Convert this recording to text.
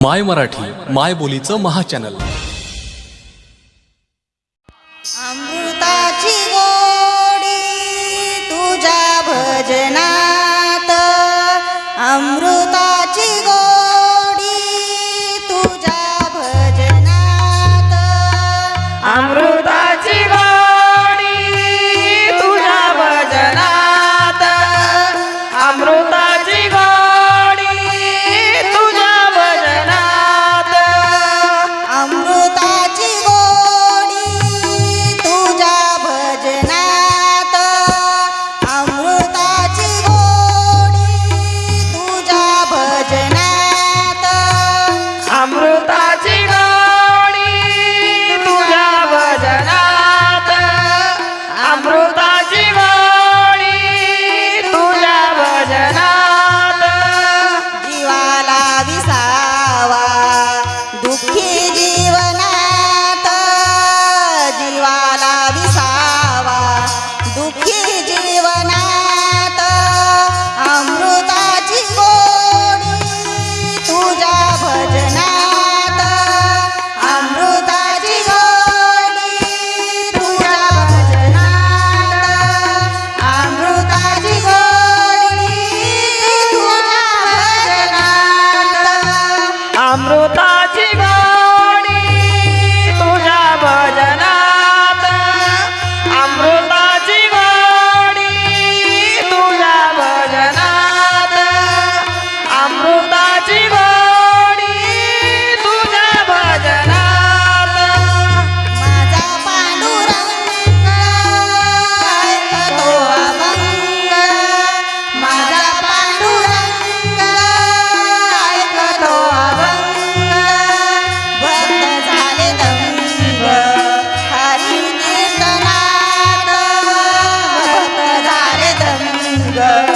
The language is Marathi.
माय मराठी माय बोलीचं महाचॅनल. अमृताची गोडी तुझ्या भजना 가요.